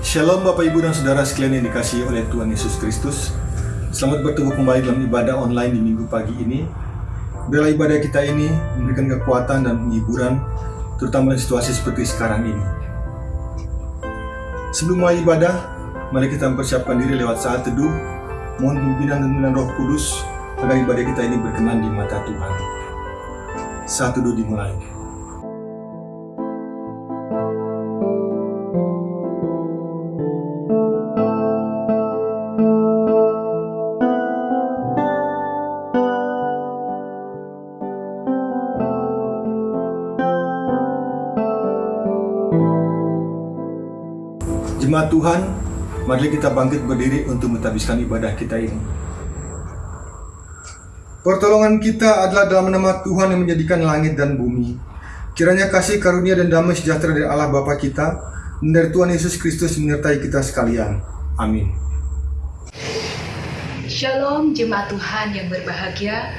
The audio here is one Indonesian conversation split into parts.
Shalom Bapak Ibu dan Saudara sekalian yang dikasihi oleh Tuhan Yesus Kristus. Selamat bertemu kembali dalam ibadah online di minggu pagi ini. Biarlah ibadah kita ini memberikan kekuatan dan penghiburan Terutama dalam situasi seperti sekarang ini. Sebelum mulai ibadah, mari kita mempersiapkan diri lewat saat teduh. Mohon pimpinan dan pimpinan roh kudus Agar ibadah kita ini berkenan di mata Tuhan. Saat teduh dimulai Tuhan, mari kita bangkit berdiri untuk menghabiskan ibadah kita ini. Pertolongan kita adalah dalam nama Tuhan yang menjadikan langit dan bumi. Kiranya kasih karunia dan damai sejahtera dari Allah Bapa kita dari Tuhan Yesus Kristus menyertai kita sekalian. Amin. Shalom jemaat Tuhan yang berbahagia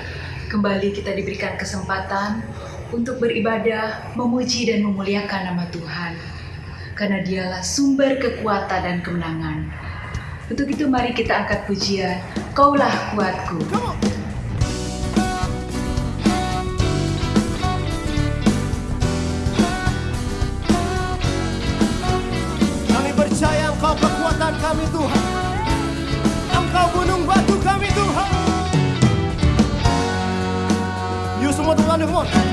Kembali kita diberikan kesempatan untuk beribadah, memuji dan memuliakan nama Tuhan Karena dialah sumber kekuatan dan kemenangan. Untuk itu mari kita angkat pujian. Kaulah kuatku. Kami percaya Engkau kekuatan kami Tuhan. Engkau gunung batu kami Tuhan. Yuk semua Tuhan come on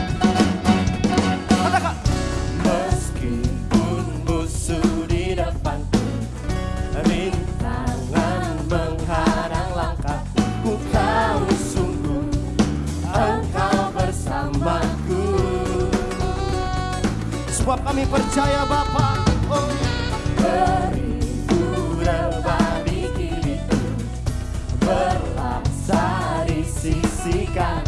Sebab kami percaya Bapa oh. Beribu rebah di kiriku Berlaksa di sisi kanan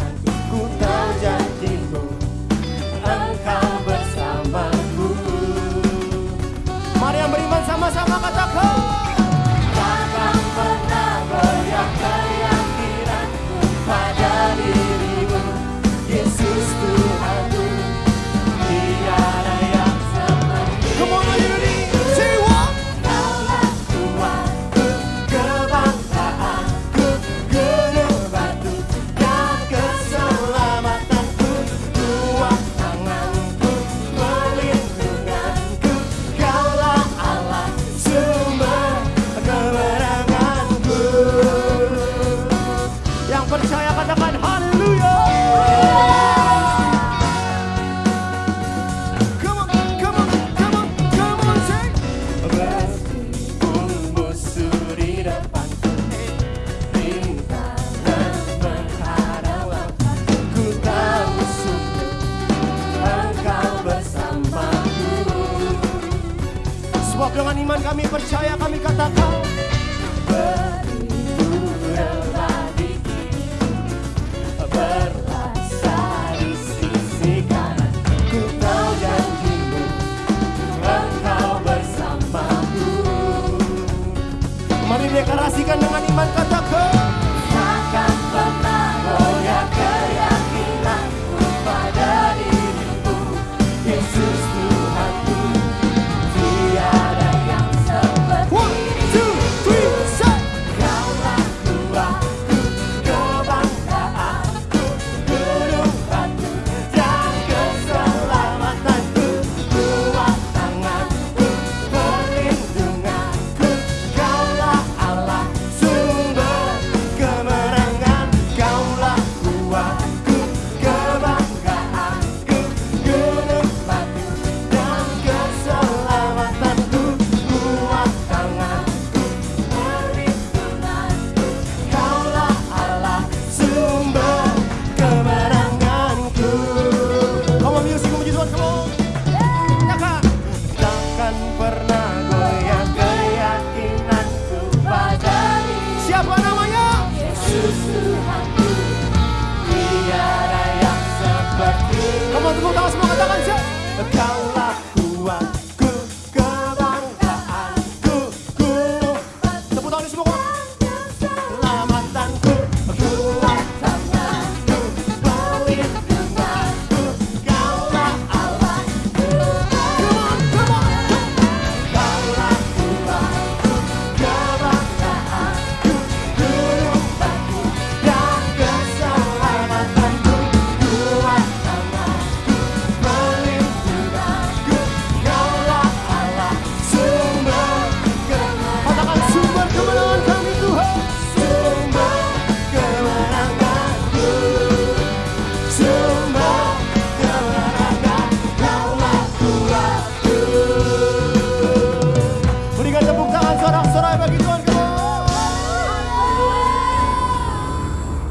Huwag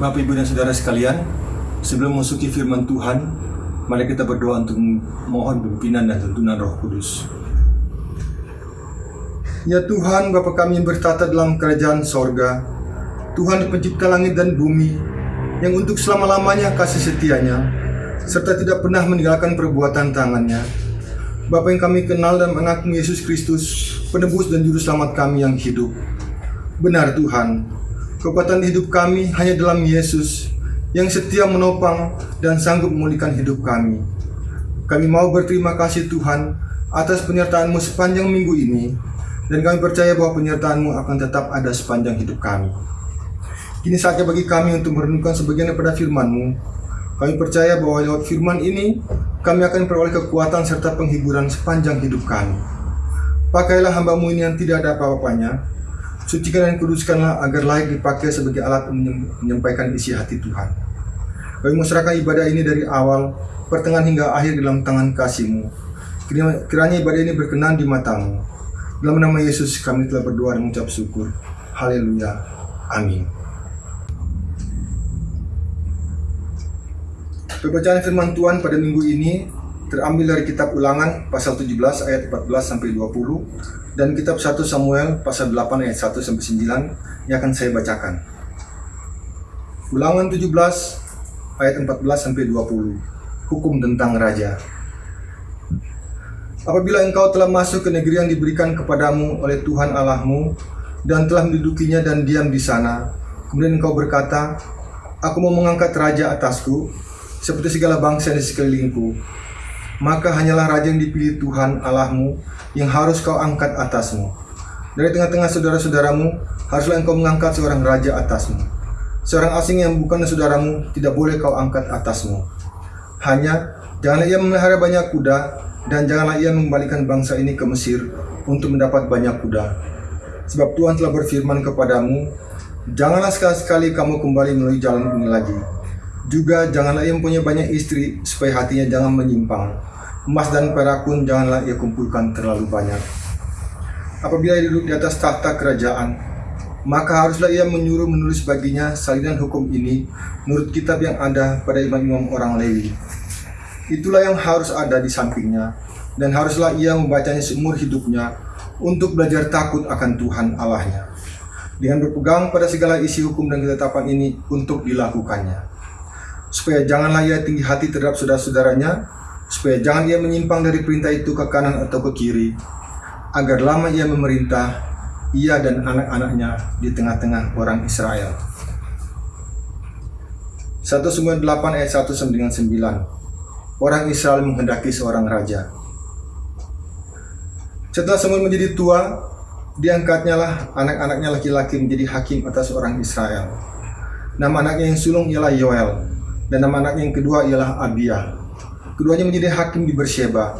Bapak Ibu dan Saudara sekalian, sebelum memasuki firman Tuhan, mari kita berdoa untuk mohon pimpinan dan tuntunan Roh Kudus. Ya Tuhan, Bapa kami yang bertata dalam kerajaan sorga, Tuhan pencipta langit dan bumi, yang untuk selama-lamanya kasih setianya, serta tidak pernah meninggalkan perbuatan tangannya. Bapa yang kami kenal dan mengaku Yesus Kristus, penebus dan juru selamat kami yang hidup. Benar Tuhan, kekuatan hidup kami hanya dalam Yesus yang setia menopang dan sanggup memulihkan hidup kami. Kami mau berterima kasih Tuhan atas penyertaan-Mu sepanjang minggu ini dan kami percaya bahwa penyertaan-Mu akan tetap ada sepanjang hidup kami. Kini saatnya bagi kami untuk merenungkan sebagian daripada firman-Mu. Kami percaya bahwa lewat firman ini, kami akan peroleh kekuatan serta penghiburan sepanjang hidup kami. Pakailah hamba-Mu ini yang tidak ada apa-apanya, sucikan dan kuduskanlah agar layak dipakai sebagai alat menyampaikan isi hati Tuhan. Kami menyerahkan ibadah ini dari awal, pertengahan hingga akhir dalam tangan kasih-Mu. Kiranya ibadah ini berkenan di matamu. Dalam nama Yesus kami telah berdoa dan mengucap syukur. Haleluya. Amin. Pembacaan firman Tuhan pada minggu ini terambil dari kitab Ulangan pasal 17 ayat 14 sampai 20 dan kitab 1 Samuel pasal 8 ayat 1 sampai 9 yang akan saya bacakan. Ulangan 17 ayat 14 sampai 20. Hukum tentang raja. Apabila engkau telah masuk ke negeri yang diberikan kepadamu oleh Tuhan Allahmu dan telah mendudukinya dan diam di sana, kemudian engkau berkata, Aku mau mengangkat raja atasku, seperti segala bangsa di sekelilingku. Maka hanyalah raja yang dipilih Tuhan Allahmu yang harus kau angkat atasmu. Dari tengah-tengah saudara-saudaramu, haruslah engkau mengangkat seorang raja atasmu. Seorang asing yang bukan saudaramu tidak boleh kau angkat atasmu. Hanya janganlah ia memelihara banyak kuda dan janganlah ia mengembalikan bangsa ini ke Mesir untuk mendapat banyak kuda. Sebab Tuhan telah berfirman kepadamu, janganlah sekali-sekali kamu kembali melalui jalan ini lagi. Juga janganlah ia mempunyai banyak istri supaya hatinya jangan menyimpang. Emas dan perak pun janganlah ia kumpulkan terlalu banyak. Apabila ia duduk di atas tahta kerajaan, maka haruslah ia menyuruh menulis baginya salinan hukum ini menurut kitab yang ada pada imam-imam orang Lewi. Itulah yang harus ada di sampingnya, dan haruslah ia membacanya seumur hidupnya untuk belajar takut akan Tuhan Allahnya. Dengan berpegang pada segala isi hukum dan ketetapan ini untuk dilakukannya. Supaya janganlah ia tinggi hati terhadap saudara-saudaranya, supaya jangan ia menyimpang dari perintah itu ke kanan atau ke kiri, agar lama ia memerintah, ia dan anak-anaknya di tengah-tengah orang Israel. 1 Samuel 8 ayat 1 sampai dengan 9 Orang Israel menghendaki seorang raja. Setelah Samuel menjadi tua Diangkatnya lah anak-anaknya laki-laki menjadi hakim atas orang Israel. Nama anaknya yang sulung ialah Yoel Dan nama anaknya yang kedua ialah Abia Keduanya menjadi hakim di Bersheba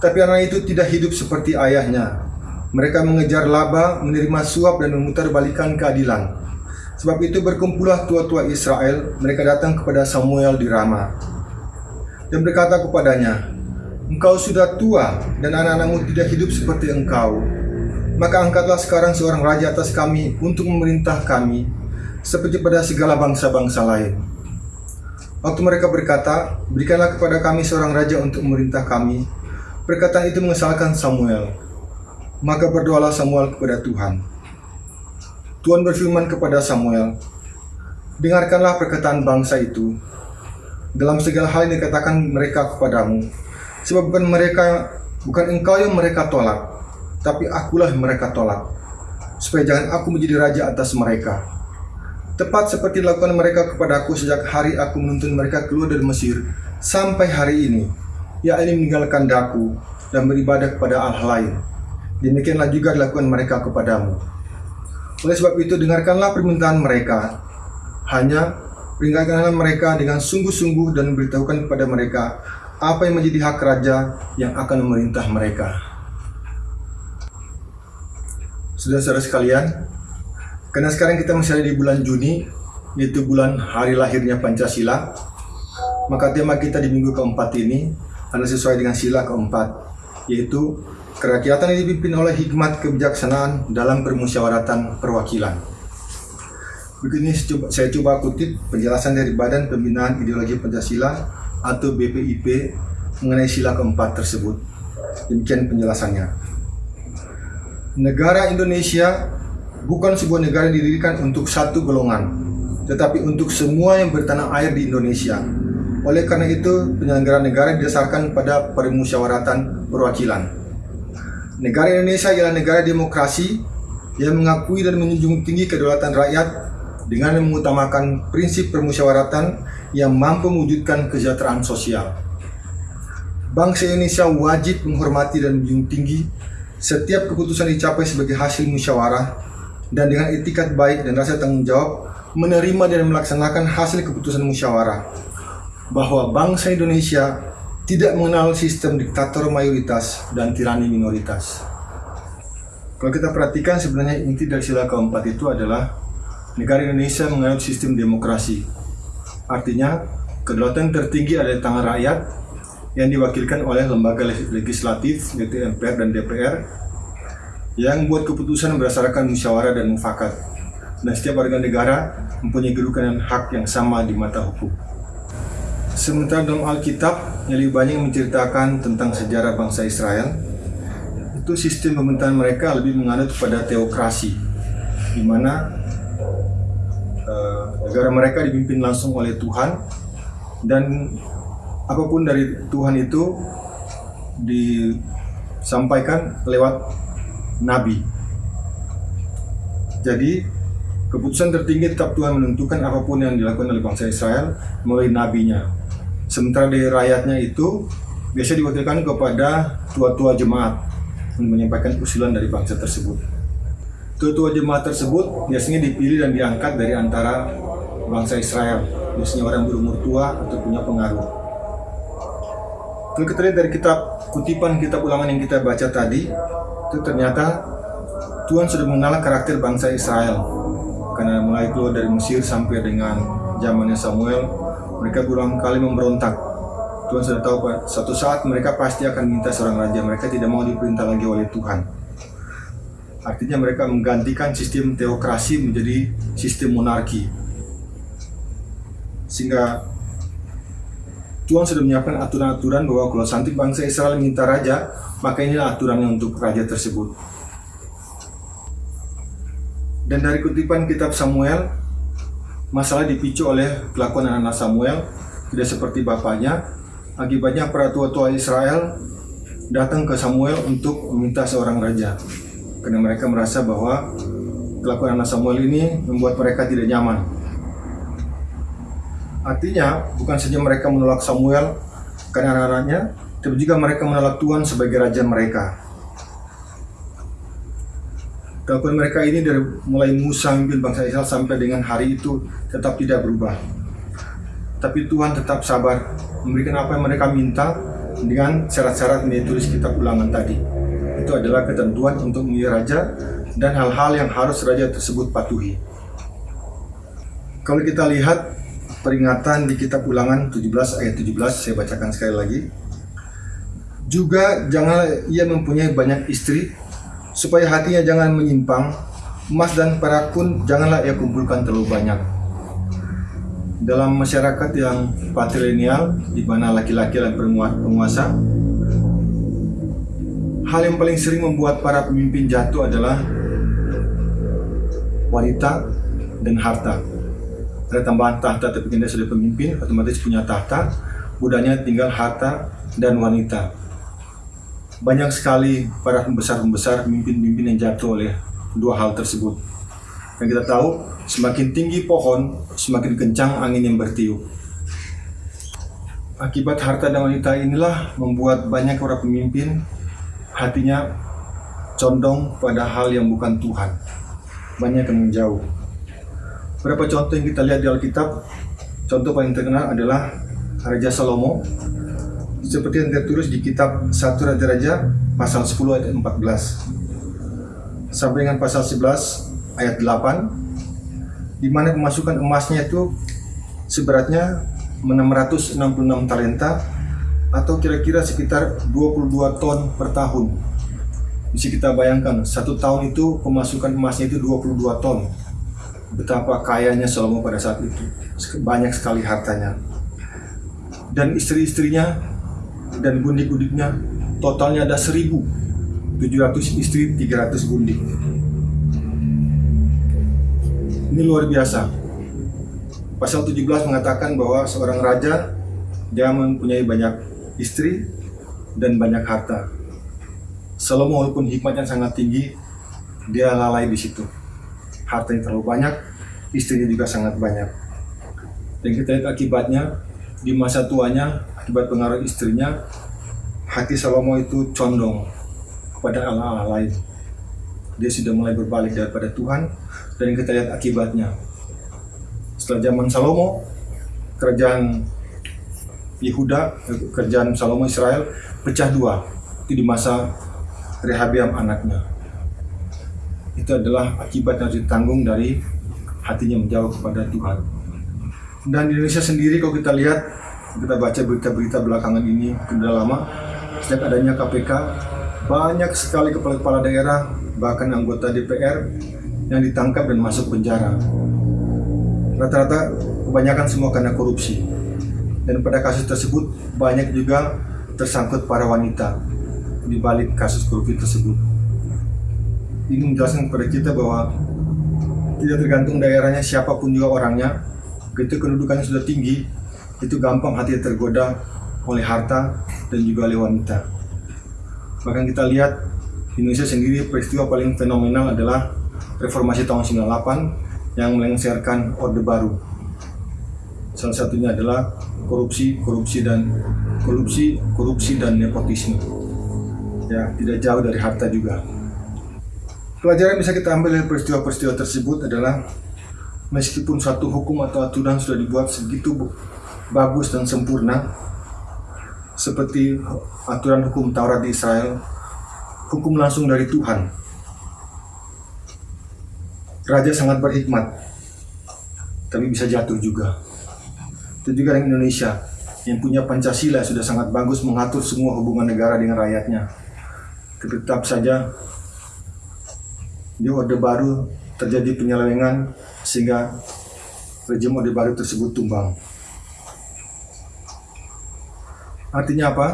Tapi anak itu tidak hidup seperti ayahnya. Mereka mengejar laba, menerima suap dan memutarbalikan keadilan. Sebab itu berkumpullah tua-tua Israel, mereka datang kepada Samuel di Rama. Dan berkata kepadanya, Engkau sudah tua dan anak-anakmu tidak hidup seperti engkau. Maka angkatlah sekarang seorang raja atas kami untuk memerintah kami, seperti pada segala bangsa-bangsa lain. Waktu mereka berkata, berikanlah kepada kami seorang raja untuk memerintah kami. Perkataan itu mengesalkan Samuel. Maka berdoalah Samuel kepada Tuhan. Tuhan berfirman kepada Samuel, Dengarkanlah perkataan bangsa itu, dalam segala hal yang dikatakan mereka kepadamu, sebab bukan mereka, bukan engkau yang mereka tolak, tapi akulah yang mereka tolak, supaya jangan aku menjadi raja atas mereka. Tepat seperti dilakukan mereka kepadaku sejak hari aku menuntun mereka keluar dari Mesir, sampai hari ini, yakni meninggalkan daku dan beribadah kepada Allah lain. Demikianlah juga dilakukan mereka kepadamu. Oleh sebab itu dengarkanlah permintaan mereka. Hanya peringatkanlah mereka dengan sungguh-sungguh dan beritahukan kepada mereka apa yang menjadi hak raja yang akan memerintah mereka. Saudara-saudara sekalian, karena sekarang kita masih ada di bulan Juni, yaitu bulan hari lahirnya Pancasila, maka tema kita di minggu keempat ini adalah sesuai dengan sila keempat, yaitu kerakyatan yang dipimpin oleh hikmat kebijaksanaan dalam permusyawaratan perwakilan. Begini saya coba, kutip penjelasan dari Badan Pembinaan Ideologi Pancasila atau BPIP mengenai sila keempat tersebut. Demikian penjelasannya. Negara Indonesia bukan sebuah negara yang didirikan untuk satu golongan, tetapi untuk semua yang bertanah air di Indonesia. Oleh karena itu, penyelenggaraan negara didasarkan pada permusyawaratan perwakilan. Negara Indonesia ialah negara demokrasi yang mengakui dan menjunjung tinggi kedaulatan rakyat dengan mengutamakan prinsip permusyawaratan yang mampu mewujudkan kesejahteraan sosial. Bangsa Indonesia wajib menghormati dan menjunjung tinggi setiap keputusan dicapai sebagai hasil musyawarah dan dengan etikat baik dan rasa tanggung jawab menerima dan melaksanakan hasil keputusan musyawarah bahwa bangsa Indonesia tidak mengenal sistem diktator mayoritas dan tirani minoritas. Kalau kita perhatikan sebenarnya inti dari sila keempat itu adalah negara Indonesia menganut sistem demokrasi. Artinya, kedaulatan tertinggi ada di tangan rakyat yang diwakilkan oleh lembaga legislatif yaitu MPR dan DPR yang membuat keputusan berdasarkan musyawarah dan mufakat. Dan setiap warga negara mempunyai kedudukan dan hak yang sama di mata hukum. Sementara dalam Alkitab yang lebih banyak menceritakan tentang sejarah bangsa Israel, itu sistem pemerintahan mereka lebih menganut pada teokrasi, di mana eh, negara mereka dipimpin langsung oleh Tuhan dan apa pun dari Tuhan itu disampaikan lewat nabi. Jadi keputusan tertinggi tetap Tuhan menentukan apa pun yang dilakukan oleh bangsa Israel melalui nabinya. Sementara dari rakyatnya itu biasa diwakilkan kepada tua-tua jemaat untuk menyampaikan usulan dari bangsa tersebut. Tua-tua jemaat tersebut biasanya dipilih dan diangkat dari antara bangsa Israel, biasanya orang berumur tua atau punya pengaruh. Kalau kita lihat dari kitab kutipan kitab ulangan yang kita baca tadi, itu ternyata Tuhan sudah mengenal karakter bangsa Israel. Karena mulai keluar dari Mesir sampai dengan zamannya Samuel, mereka berulang kali memberontak. Tuhan sudah tahu Pak, suatu saat mereka pasti akan minta seorang raja. Mereka tidak mau diperintah lagi oleh Tuhan. Artinya mereka menggantikan sistem teokrasi menjadi sistem monarki. Sehingga Tuhan sudah menyiapkan aturan-aturan bahwa kalau nanti bangsa Israel minta raja, maka inilah aturannya untuk raja tersebut. Dan dari kutipan kitab Samuel, masalah dipicu oleh kelakuan anak-anak Samuel tidak seperti bapaknya. Akibatnya para tua-tua Israel datang ke Samuel untuk meminta seorang raja. Karena mereka merasa bahwa kelakuan anak Samuel ini membuat mereka tidak nyaman. Artinya, bukan saja mereka menolak Samuel karena anak-anaknya, tapi juga mereka menolak Tuhan sebagai raja mereka. Kelakuan mereka ini dari mulai Musa memimpin bangsa Israel sampai dengan hari itu tetap tidak berubah. Tapi Tuhan tetap sabar memberikan apa yang mereka minta dengan syarat-syarat yang ditulis kitab ulangan tadi. Itu adalah ketentuan untuk memilih raja dan hal-hal yang harus raja tersebut patuhi. Kalau kita lihat peringatan di kitab ulangan 17 ayat 17, saya bacakan sekali lagi. Juga jangan ia mempunyai banyak istri supaya hatinya jangan menyimpang, emas dan perak pun janganlah ia kumpulkan terlalu banyak. Dalam masyarakat yang patrilineal, di mana laki-laki adalah penguasa, hal yang paling sering membuat para pemimpin jatuh adalah wanita dan harta. Ada tambahan tahta, tapi kita sudah pemimpin, otomatis punya tahta, budanya tinggal harta dan wanita banyak sekali para pembesar-pembesar, pemimpin-pemimpin yang jatuh oleh dua hal tersebut. Dan kita tahu, semakin tinggi pohon, semakin kencang angin yang bertiup. Akibat harta dan wanita inilah membuat banyak para pemimpin hatinya condong pada hal yang bukan Tuhan. Banyak yang menjauh. Beberapa contoh yang kita lihat di Alkitab, contoh paling terkenal adalah Raja Salomo. Seperti yang tertulis di kitab 1 Raja-Raja pasal 10 ayat 14 sampai dengan pasal 11 ayat 8 di mana pemasukan emasnya itu seberatnya 666 talenta atau kira-kira sekitar 22 ton per tahun. Bisa kita bayangkan satu tahun itu pemasukan emasnya itu 22 ton betapa kayanya Salomo pada saat itu. Banyak sekali hartanya. Dan istri-istrinya dan gundik-gundiknya totalnya ada 1.700 istri, 300 gundik. Ini luar biasa. Pasal 17 mengatakan bahwa seorang raja dia mempunyai banyak istri dan banyak harta. Salomo walaupun hikmatnya sangat tinggi, dia lalai di situ. Hartanya terlalu banyak, istrinya juga sangat banyak. Dan kita lihat akibatnya di masa tuanya akibat pengaruh istrinya, hati Salomo itu condong kepada Allah-Allah lain. Dia sudah mulai berbalik daripada Tuhan dan kita lihat akibatnya. Setelah zaman Salomo, kerajaan Yehuda, kerajaan Salomo Israel pecah dua. Itu di masa Rehabiam anaknya. Itu adalah akibat yang harus ditanggung dari hatinya menjauh kepada Tuhan. Dan di Indonesia sendiri kalau kita lihat, kita baca berita-berita belakangan ini sudah lama, sejak adanya KPK, banyak sekali kepala-kepala daerah, bahkan anggota DPR yang ditangkap dan masuk penjara. Rata-rata kebanyakan semua karena korupsi. Dan pada kasus tersebut banyak juga tersangkut para wanita di balik kasus korupsi tersebut. Ini menjelaskan kepada kita bahwa tidak tergantung daerahnya siapa pun juga orangnya, begitu kedudukannya sudah tinggi, itu gampang hati tergoda oleh harta dan juga oleh wanita. Bahkan kita lihat di Indonesia sendiri peristiwa paling fenomenal adalah reformasi tahun 98 yang melengsarkan Orde Baru. Salah satunya adalah korupsi, korupsi dan korupsi, korupsi dan nepotisme. Ya, tidak jauh dari harta juga. Pelajaran yang bisa kita ambil dari peristiwa-peristiwa tersebut adalah meskipun suatu hukum atau aturan sudah dibuat segitu bagus dan sempurna, seperti aturan hukum Taurat di Israel, hukum langsung dari Tuhan. Raja sangat berhikmat, tapi bisa jatuh juga. Itu juga dengan Indonesia, yang punya Pancasila sudah sangat bagus mengatur semua hubungan negara dengan rakyatnya. Tetap saja di Orde Baru terjadi penyelewengan sehingga rejim Orde Baru tersebut tumbang. Artinya apa?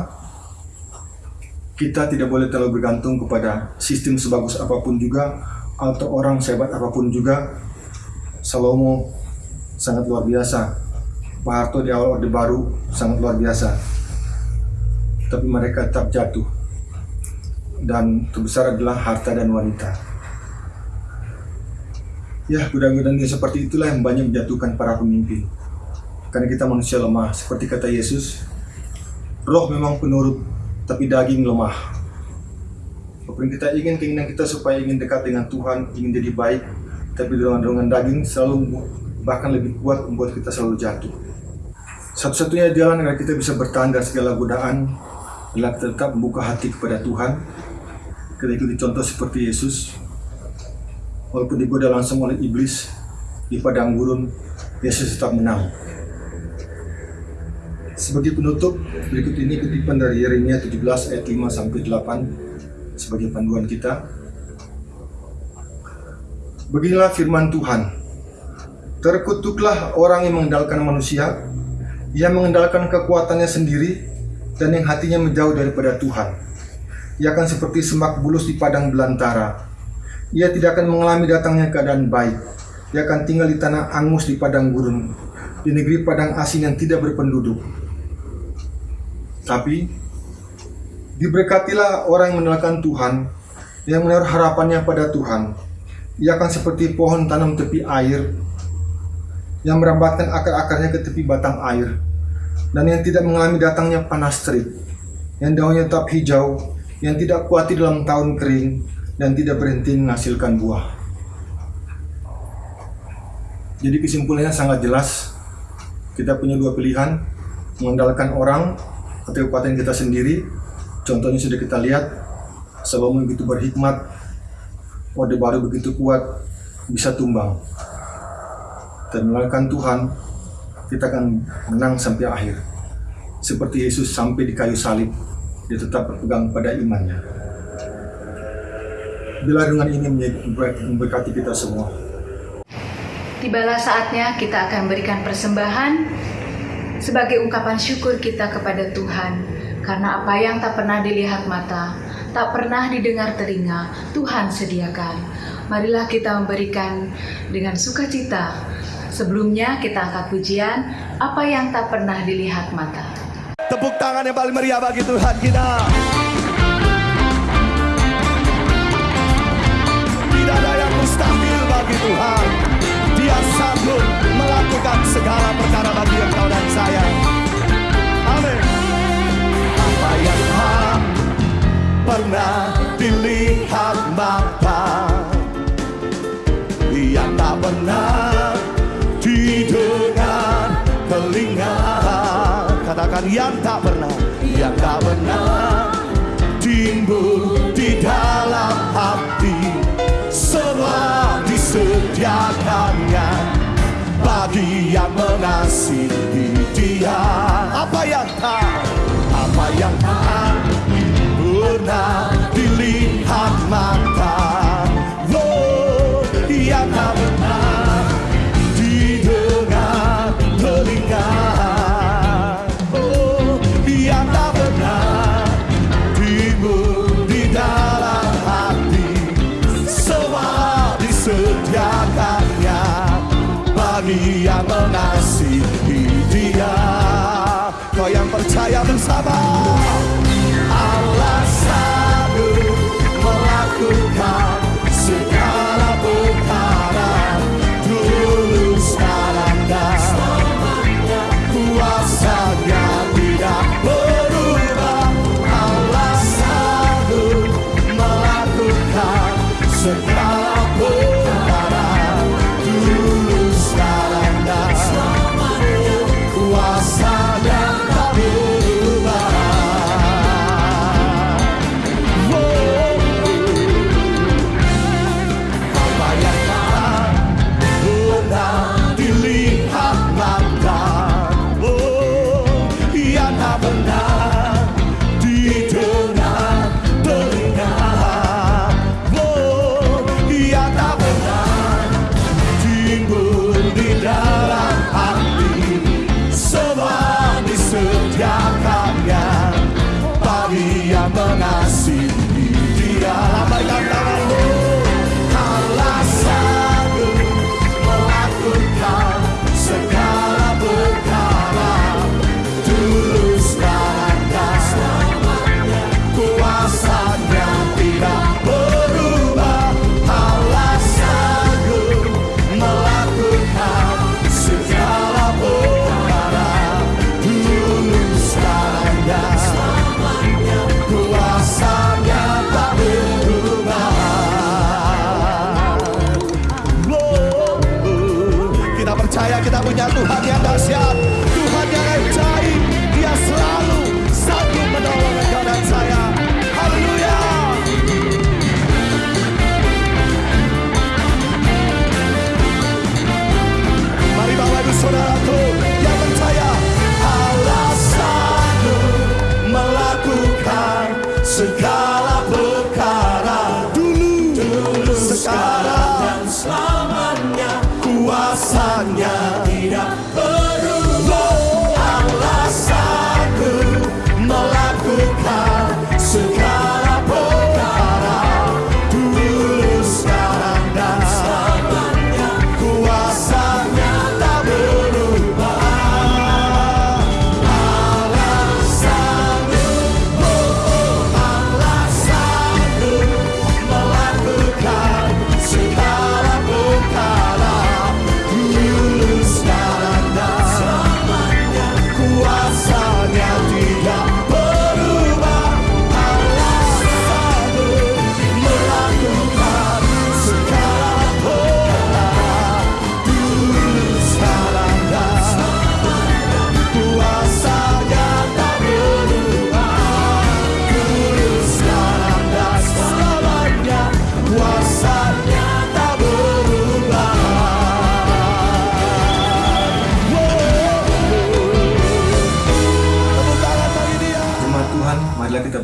Kita tidak boleh terlalu bergantung kepada sistem sebagus apa pun juga atau orang sehebat apa pun juga. Salomo sangat luar biasa. Pak Harto di awal Orde Baru sangat luar biasa. Tapi mereka tetap jatuh. Dan terbesar adalah harta dan wanita. Ya, godaan-godaan dia seperti itulah yang banyak menjatuhkan para pemimpin. Karena kita manusia lemah, seperti kata Yesus, roh memang penurut, tapi daging lemah. Apa yang kita ingin, keinginan kita supaya ingin dekat dengan Tuhan, ingin jadi baik, tapi dorongan-dorongan daging selalu bahkan lebih kuat membuat kita selalu jatuh. Satu-satunya jalan agar kita bisa bertahan dari segala godaan adalah tetap membuka hati kepada Tuhan. Kita ikuti contoh seperti Yesus, walaupun digoda langsung oleh iblis di padang gurun, Yesus tetap menang. Sebagai penutup, berikut ini kutipan dari Yeremia 17 ayat 5 sampai 8 sebagai panduan kita. Beginilah firman Tuhan. Terkutuklah orang yang mengandalkan manusia, yang mengandalkan kekuatannya sendiri, dan yang hatinya menjauh daripada Tuhan. Ia akan seperti semak bulus di padang belantara. Ia tidak akan mengalami datangnya keadaan baik. Ia akan tinggal di tanah angus di padang gurun, di negeri padang asin yang tidak berpenduduk. Tapi diberkatilah orang yang mengenalkan Tuhan, yang menaruh harapannya pada Tuhan. Ia akan seperti pohon tanam tepi air, yang merambatkan akar-akarnya ke tepi batang air, dan yang tidak mengalami datangnya panas terik, yang daunnya tetap hijau, yang tidak kuati dalam tahun kering, dan tidak berhenti menghasilkan buah. Jadi kesimpulannya sangat jelas, kita punya dua pilihan, mengandalkan orang atau kekuatan kita sendiri. Contohnya sudah kita lihat, Salomo begitu berhikmat, Orde Baru begitu kuat, bisa tumbang. Dan melakukan Tuhan, kita akan menang sampai akhir. Seperti Yesus sampai di kayu salib, dia tetap berpegang pada imannya. Bila dengan ini memberkati kita semua. tibalah saatnya kita akan berikan persembahan sebagai ungkapan syukur kita kepada Tuhan karena apa yang tak pernah dilihat mata, tak pernah didengar telinga, Tuhan sediakan. Marilah kita memberikan dengan sukacita. Sebelumnya kita angkat pujian apa yang tak pernah dilihat mata. Tepuk tangan yang paling meriah bagi Tuhan kita. Bagi Tuhan. Dia sanggup melakukan segala perkara bagi engkau dan saya. Amin. Apa yang tak pernah dilihat mata yang tak pernah didengar telinga katakan yang tak pernah yang tak pernah timbul di dalam hati semua disediakannya bagi yang mengasihi dia. Apa yang tak apa yang tak pernah dilihat mata. Oh, yang tak yang percaya bersama segala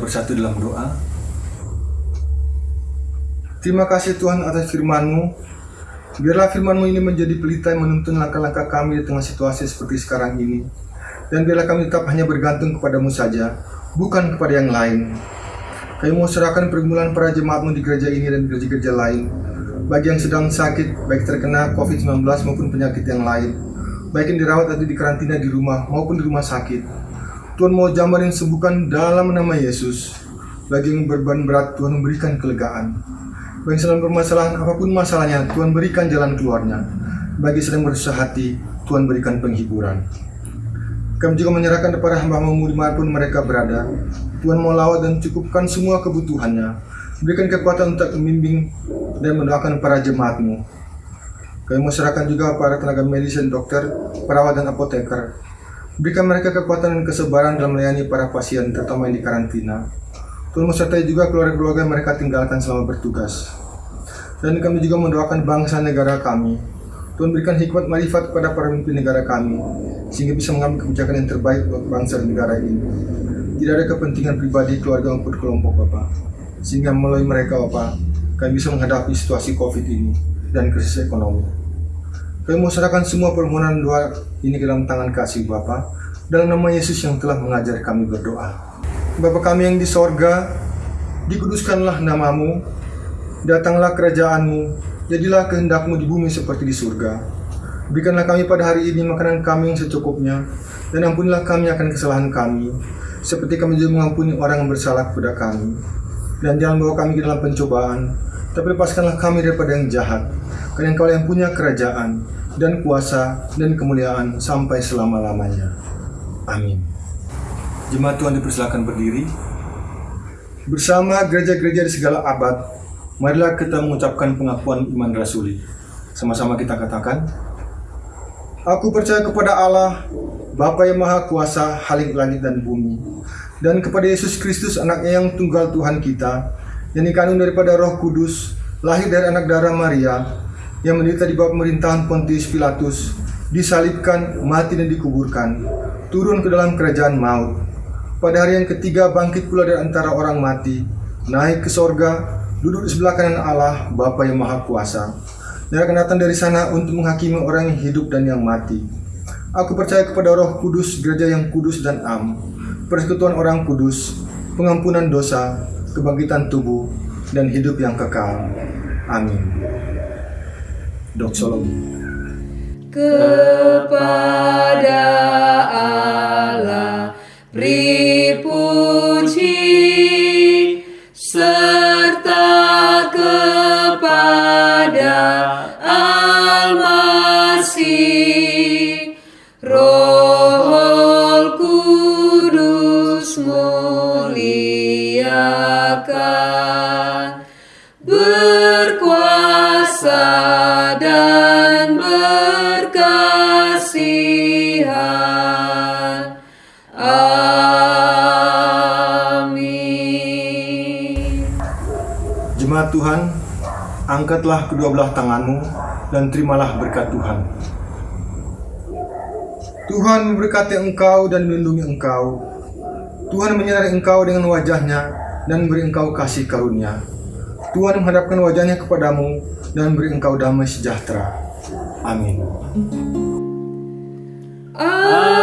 bersatu dalam doa. Terima kasih Tuhan atas firman-Mu Biarlah firman-Mu ini menjadi pelita yang menuntun langkah-langkah kami di tengah situasi seperti sekarang ini. Dan biarlah kami tetap hanya bergantung kepadamu saja, bukan kepada yang lain. Kami mau serahkan pergumulan para jemaatmu di gereja ini dan gereja-gereja lain. Bagi yang sedang sakit, baik terkena COVID-19 maupun penyakit yang lain. Baik yang dirawat atau di karantina di rumah maupun di rumah sakit. Tuhan mau jamah dan sembuhkan dalam nama Yesus. Bagi yang berbeban berat, Tuhan memberikan kelegaan. Bagi sedang bermasalahan apa pun masalahnya, Tuhan berikan jalan keluarnya. Bagi sedang berusaha hati, Tuhan berikan penghiburan. Kami juga menyerahkan kepada hamba-hambamu di mana pun mereka berada. Tuhan mau lawat dan cukupkan semua kebutuhannya. Berikan kekuatan untuk membimbing dan mendoakan para jemaatmu. Kami mau serahkan juga para tenaga medis dan dokter, perawat dan apoteker. Berikan mereka kekuatan dan kesabaran dalam melayani para pasien, terutama yang di karantina. Tuhan menyertai juga keluarga-keluarga yang mereka tinggalkan selama bertugas. Dan kami juga mendoakan bangsa negara kami. Tuhan berikan hikmat marifat kepada para pemimpin negara kami, sehingga bisa mengambil kebijakan yang terbaik buat bangsa dan negara ini. Tidak ada kepentingan pribadi, keluarga maupun kelompok Bapak. Sehingga melalui mereka Bapak, kami bisa menghadapi situasi COVID ini dan krisis ekonomi. Kami serahkan semua permohonan doa ini ke dalam tangan kasih Bapa dalam nama Yesus yang telah mengajar kami berdoa. Bapa kami yang di sorga, dikuduskanlah namamu, datanglah kerajaanmu, jadilah kehendakmu di bumi seperti di surga. Berikanlah kami pada hari ini makanan kami yang secukupnya, dan ampunilah kami akan kesalahan kami, seperti kami juga mengampuni orang yang bersalah kepada kami. Dan jangan bawa kami ke dalam pencobaan, tapi lepaskanlah kami daripada yang jahat, karena engkau yang punya kerajaan, dan kuasa, dan kemuliaan sampai selama-lamanya. Amin. Jemaat Tuhan dipersilakan berdiri. Bersama gereja-gereja di segala abad, marilah kita mengucapkan pengakuan iman rasuli. Sama-sama kita katakan, Aku percaya kepada Allah, Bapa yang Maha Kuasa, Halik langit dan bumi, dan kepada Yesus Kristus anaknya yang tunggal Tuhan kita, yang dikandung daripada roh kudus, lahir dari anak darah Maria, yang menderita di bawah pemerintahan Pontius Pilatus, disalibkan, mati dan dikuburkan, turun ke dalam kerajaan maut. Pada hari yang ketiga bangkit pula dari antara orang mati, naik ke sorga, duduk di sebelah kanan Allah, Bapa yang Maha Kuasa. Dan akan datang dari sana untuk menghakimi orang yang hidup dan yang mati. Aku percaya kepada roh kudus, gereja yang kudus dan am, persekutuan orang kudus, pengampunan dosa, kebangkitan tubuh, dan hidup yang kekal. Amin. Doxologi. kepada Allah beri puji Tuhan, angkatlah kedua belah tanganmu dan terimalah berkat Tuhan. Tuhan memberkati engkau dan melindungi engkau. Tuhan menyinari engkau dengan wajahnya dan memberi engkau kasih karunia. Tuhan menghadapkan wajahnya kepadamu dan memberi engkau damai sejahtera. Amin. Amin.